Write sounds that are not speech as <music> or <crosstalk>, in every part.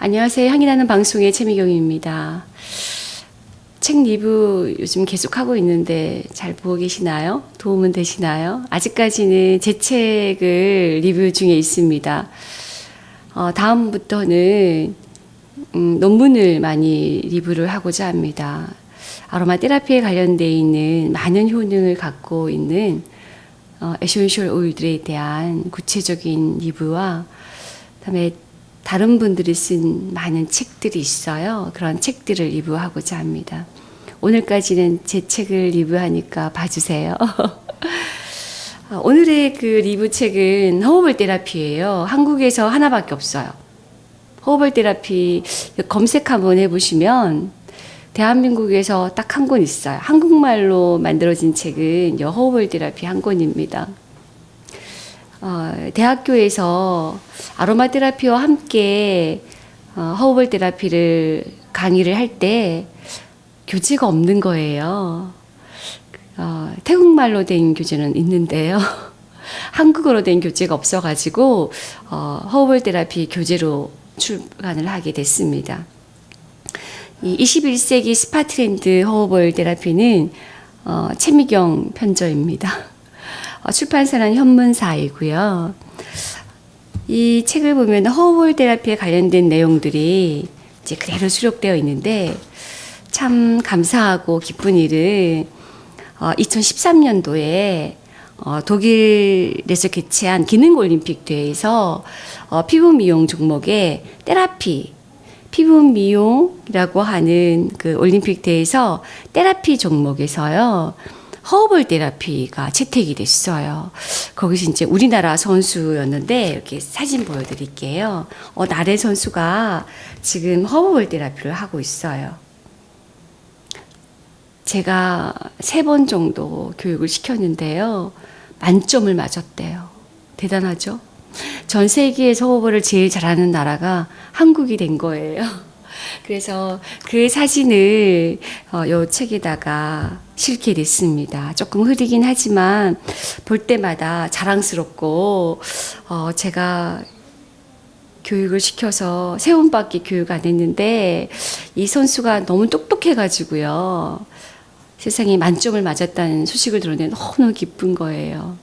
안녕하세요. 향이 나는 방송의 최미경입니다. 책 리뷰 요즘 계속 하고 있는데 잘 보고 계시나요? 도움은 되시나요? 아직까지는 제 책을 리뷰 중에 있습니다. 어, 다음부터는 음, 논문을 많이 리뷰를 하고자 합니다. 아로마 테라피에 관련되어 있는 많은 효능을 갖고 있는 어, essential oil들에 대한 구체적인 리뷰와 그다음에 다른 분들이 쓴 많은 책들이 있어요. 그런 책들을 리뷰하고자 합니다. 오늘까지는 제 책을 리뷰하니까 봐주세요. 어, <laughs> 오늘의 그 리뷰 책은 허브볼 테라피예요. 한국에서 하나밖에 없어요. 허브볼 테라피 검색 한번 해보시면 대한민국에서 딱 한 권 있어요. 한국말로 만들어진 책은 여 허브볼 테라피 한 권입니다. 어, 대학교에서 아로마 테라피와 함께 어, 허브볼 테라피를 강의를 할 때 교재가 없는 거예요. 어, 태국말로 된 교재는 있는데요. <laughs> 한국어로 된 교재가 없어가지고 어, 허브볼 테라피 교재로 출간을 하게 됐습니다. 이 21세기 스파 트렌드 허브볼 테라피는 어, 최미경 편저입니다. <laughs> 어, 출판사는 현문사이고요. 이 책을 보면 허브볼 테라피에 관련된 내용들이 이제 그대로 수록되어 있는데 참 감사하고 기쁜 일은 어, 2013년도에 어, 독일에서 개최한 기능 올림픽 대회에서 어, 피부 미용 종목에 테라피 피부 미용이라고 하는 그 올림픽 대회에서 테라피 종목에서요. 허브볼 테라피가 채택이 됐어요. 거기서 이제 우리나라 선수였는데 이렇게 사진 보여드릴게요. 어, 나래 선수가 지금 허브볼 테라피를 하고 있어요. 제가 세 번 정도 교육을 시켰는데요. 만점을 맞았대요. 대단하죠? 전 세계에서 허브를 제일 잘하는 나라가 한국이 된 거예요. 그래서 그 사진을 어, 요 책에다가 실게 됐습니다. 조금 흐리긴 하지만 볼 때마다 자랑스럽고 어, 제가 교육을 시켜서 세 번밖에 교육 안 했는데 이 선수가 너무 똑똑해가지고요. 세상에 만점을 맞았다는 소식을 들었는데 너무 기쁜 거예요.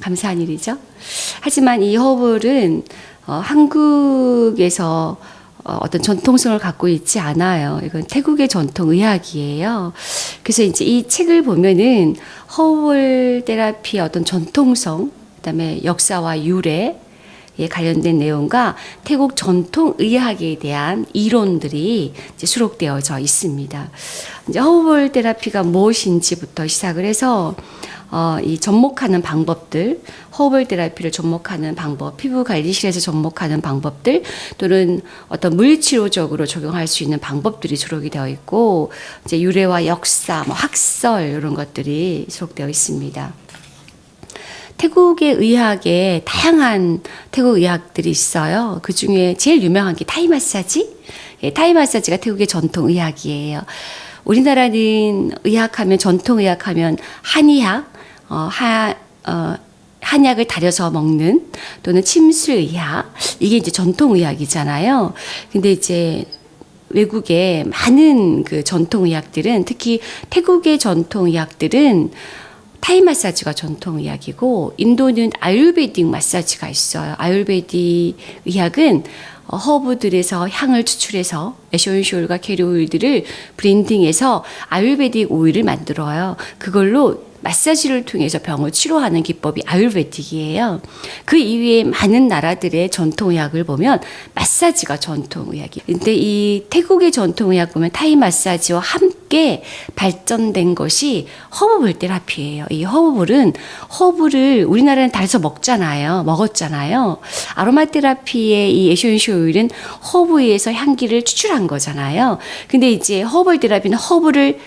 감사한 일이죠. 하지만 이 허블은 어, 한국에서 어, 어떤 전통성을 갖고 있지 않아요. 이건 태국의 전통 의학이에요. 그래서 이제 이 책을 보면은 허블 테라피의 어떤 전통성, 그다음에 역사와 유래, 에 관련된 내용과 태국 전통 의학에 대한 이론들이 수록되어져 있습니다. 이제 허블 테라피가 무엇인지부터 시작을 해서 어, 이 접목하는 방법들, 허블 테라피를 접목하는 방법, 피부 관리실에서 접목하는 방법들, 또는 어떤 물리치료적으로 적용할 수 있는 방법들이 수록이 되어 있고, 이제 유래와 역사, 뭐 학설 이런 것들이 수록되어 있습니다. 태국의 의학에 다양한 태국 의학들이 있어요. 그 중에 제일 유명한 게 타이 마사지. 예, 타이 마사지가 태국의 전통 의학이에요. 우리나라는 의학하면 전통 의학하면 한의학, 어, 하, 어, 한약을 달여서 먹는 또는 침술의학 이게 이제 전통 의학이잖아요. 근데 이제 외국의 많은 그 전통 의학들은 특히 태국의 전통 의학들은 타이 마사지가 전통 의학이고 인도는 Ayurvedic 마사지가 있어요. Ayurvedic 의학은 어, 허브들에서 향을 추출해서 essential과 carrier oil들을 blending해서 Ayurvedic oil을 만들어요. 그걸로 마사지를 통해서 병을 치료하는 기법이 Ayurvedic이에요. 그 이외에 많은 나라들의 전통의학을 보면 마사지가 전통의학이. 근데 이 태국의 전통의학 보면 타이 마사지와 함께 발전된 것이 허브볼 테라피예요. 이 허브볼은 허브를 우리나라는 달여서 먹잖아요. 먹었잖아요. 아로마 테라피의 이 essential oil은 허브에서 향기를 추출한 거잖아요. 근데 이제 허브볼 테라피는 허브를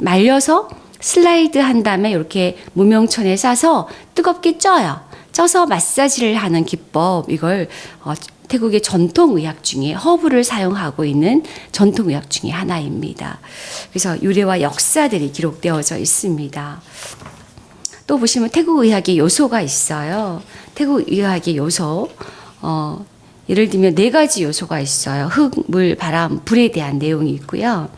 말려서 슬라이스 한 다음에 이렇게 무명천에 싸서 뜨겁게 쪄요. 쪄서 마사지를 하는 기법 이걸 어, 태국의 전통 의학 중에 허브를 사용하고 있는 전통 의학 중에 하나입니다. 그래서 유래와 역사들이 기록되어져 있습니다. 또 보시면 태국 의학의 요소가 있어요. 태국 의학의 요소. 어, 예를 들면 네 가지 요소가 있어요. 흙, 물, 바람, 불에 대한 내용이 있고요.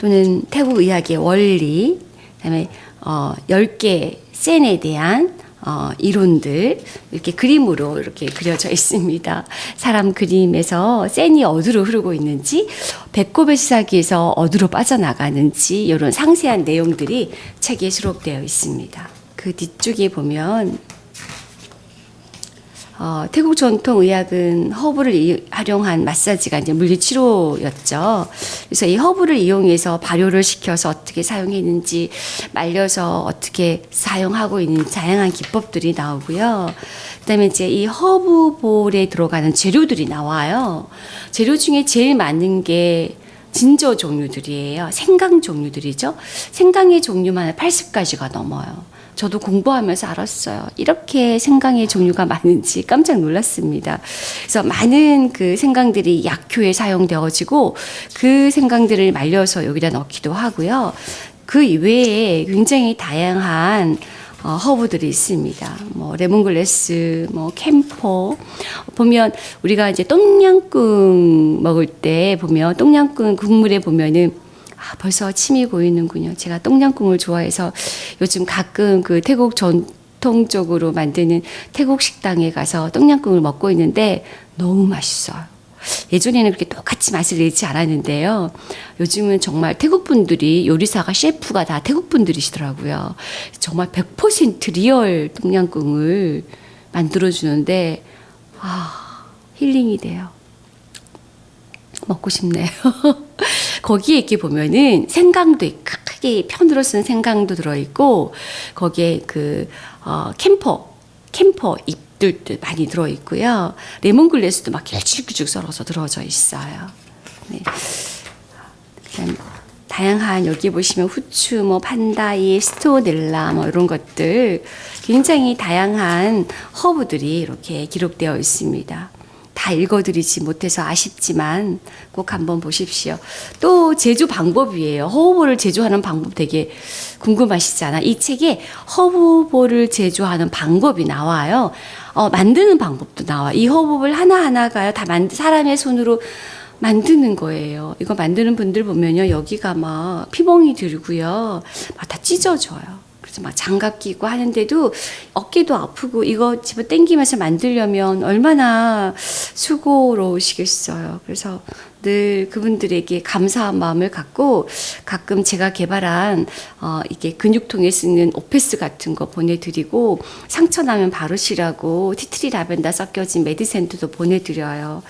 또는 태국 의학의 원리, 그다음에 어 10개 센에 대한 어, 이론들 이렇게 그림으로 이렇게 그려져 있습니다. 사람 그림에서 센이 어디로 흐르고 있는지, 배꼽의 시사기에서 어디로 빠져나가는지 이런 상세한 내용들이 책에 수록되어 있습니다. 그 뒤쪽에 보면 어, 태국 전통 의학은 허브를 이- 활용한 마사지가 이제 물리치료였죠. 그래서 이 허브를 이용해서 발효를 시켜서 어떻게 사용했는지 말려서 어떻게 사용하고 있는 다양한 기법들이 나오고요. 그다음에 이제 이 허브볼에 들어가는 재료들이 나와요. 재료 중에 제일 많은 게 진저 종류들이에요. 생강 종류들이죠. 생강의 종류만 80가지가 넘어요. 저도 공부하면서 알았어요. 이렇게 생강의 종류가 많은지 깜짝 놀랐습니다. 그래서 많은 그 생강들이 약효에 사용되어지고 그 생강들을 말려서 여기다 넣기도 하고요. 그 이외에 굉장히 다양한 어, 허브들이 있습니다. 뭐 레몬글래스, 뭐 캠퍼 보면 우리가 이제 똠양꿍 먹을 때 보면 똠양꿍 국물에 보면은 아, 벌써 침이 고이는군요. 제가 똠양꿍을 좋아해서 요즘 가끔 그 태국 전통적으로 만드는 태국 식당에 가서 똠양꿍을 먹고 있는데 너무 맛있어요. 예전에는 그렇게 똑같이 맛을 내지 않았는데요. 요즘은 정말 태국 분들이 요리사가 셰프가 다 태국 분들이시더라고요. 정말 100% real 똠양꿍을 만들어 주는데 아 힐링이 돼요. 먹고 싶네요. <laughs> 거기에 이렇게 보면은 생강도 있- 크게 편으로 쓴 생강도 들어있고 거기에 그 어, 캠퍼 캠퍼 잎들도 많이 들어있고요. 레몬글래스도 막 길쭉길쭉 썰어서 들어져 있어요. 네. 그다음 다양한 여기 보시면 후추, 뭐 판다이, 스토넬라 뭐 이런 것들 굉장히 다양한 허브들이 이렇게 기록되어 있습니다. 다 읽어드리지 못해서 아쉽지만 꼭 한번 보십시오. 또 제조 방법이에요. 허브볼을 제조하는 방법 되게 궁금하시잖아. 이 책에 허브볼을 제조하는 방법이 나와요. 어, 만드는 방법도 나와. 이 허브볼 하나하나가요. 다 만, 사람의 손으로 만드는 거예요. 이거 만드는 분들 보면요. 여기가 막 피멍이 들고요. 막 다 찢어져요. 그래서 막 장갑 끼고 하는데도 어깨도 아프고 이거 집어 당기면서 만들려면 얼마나 수고로우시겠어요. 그래서 늘 그분들에게 감사한 마음을 갖고 가끔 제가 개발한 어 이게 근육통에 쓰는 오페스 같은 거 보내드리고 상처 나면 바르시라고 티트리 라벤더 섞여진 메디센트도 보내드려요.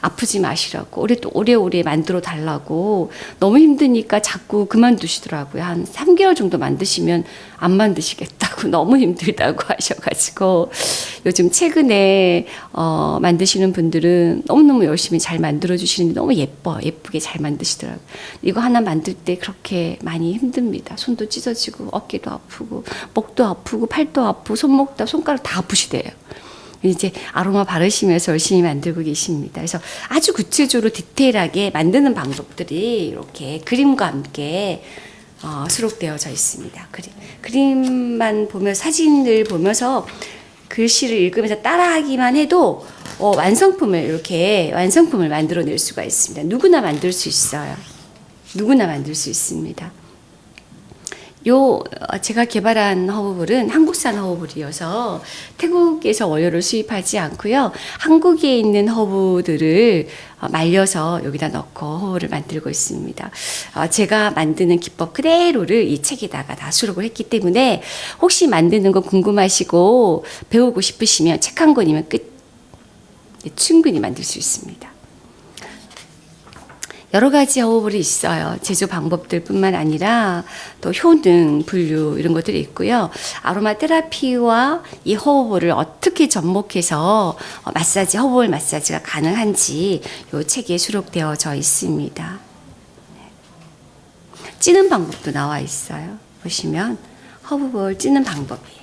아프지 마시라고 오래 또 오래오래 만들어 달라고 너무 힘드니까 자꾸 그만두시더라고요. 한 3개월 정도 만드시면 안 만드시겠다 고 너무 힘들다고 <laughs> 하셔가지고 요즘 최근에 어, 만드시는 분들은 너무너무 열심히 잘 만들어 주시는데 너무 예뻐 예쁘게 잘 만드시더라고요. 이거 하나 만들 때 그렇게 많이 힘듭니다. 손도 찢어지고 어깨도 아프고 목도 아프고 팔도 아프고 손목 다 손가락 다 아프시대요. 이제 아로마 바르시면서 열심히 만들고 계십니다. 그래서 아주 구체적으로 디테일하게 만드는 방법들이 이렇게 그림과 함께 어, 수록되어져 있습니다. 그림, 그림만 보면 사진을 보면서 글씨를 읽으면서 따라하기만 해도 어, 완성품을 이렇게 완성품을 만들어낼 수가 있습니다. 누구나 만들 수 있어요. 누구나 만들 수 있습니다. 요 어, 제가 개발한 허브볼은 한국산 허브볼이어서 태국에서 원료를 수입하지 않고요. 한국에 있는 허브들을 어, 말려서 여기다 넣고 허브를 만들고 있습니다. 어, 제가 만드는 기법 그대로를 이 책에다가 다 수록을 했기 때문에 혹시 만드는 거 궁금하시고 배우고 싶으시면 책 한 권이면 끝 네, 충분히 만들 수 있습니다. 여러 가지 허브볼이 있어요. 제조 방법들뿐만 아니라 또 효능, 분류 이런 것들이 있고요. 아로마 테라피와 이 허브볼을 어떻게 접목해서 어, 마사지, 허브볼 마사지가 가능한지 이 책에 수록되어져 있습니다. 찌는 방법도 나와 있어요. 보시면 허브볼 찌는 방법이에요.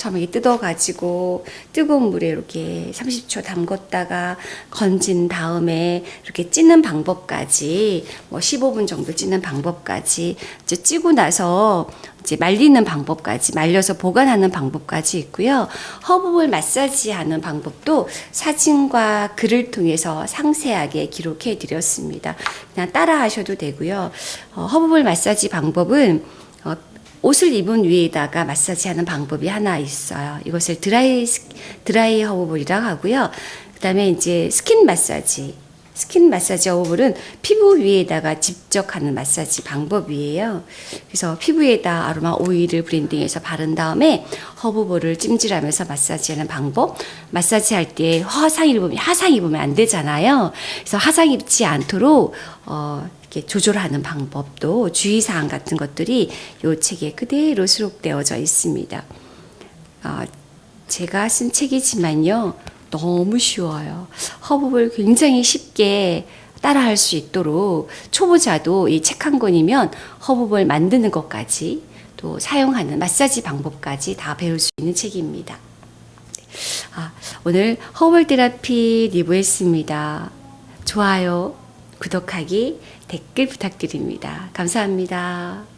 예. 처음에 뜯어가지고 뜨거운 물에 이렇게 30초 담궜다가 건진 다음에 이렇게 찌는 방법까지 뭐 15분 정도 찌는 방법까지 이제 찌고 나서 이제 말리는 방법까지 말려서 보관하는 방법까지 있고요. 허브볼 마사지하는 방법도 사진과 글을 통해서 상세하게 기록해 드렸습니다. 그냥 따라 하셔도 되고요. 어, 허브볼 마사지 방법은 어, 옷을 입은 위에다가 마사지하는 방법이 하나 있어요. 이것을 드라이 스- 드라이 허브볼이라고 하고요. 그다음에 이제 스킨 마사지. 스킨 마사지 허브볼은 피부 위에다가 직접 하는 마사지 방법이에요. 그래서 피부에다 아로마 오일을 blending해서 바른 다음에 허브볼을 찜질하면서 마사지하는 방법. 마사지 할 때 화상 입으면 하상 입으면 안 되잖아요. 그래서 하상 입지 않도록 어, 이렇게 조절하는 방법도 주의사항 같은 것들이 이 책에 그대로 수록되어져 있습니다. 어, 제가 쓴 책이지만요. 너무 쉬워요. 허브를 굉장히 쉽게 따라할 수 있도록 초보자도 이 책 한 권이면 허브볼 만드는 것까지 또 사용하는 마사지 방법까지 다 배울 수 있는 책입니다. 아, 오늘 허블 테라피 리뷰했습니다. 좋아요, 구독하기, 댓글 부탁드립니다. 감사합니다.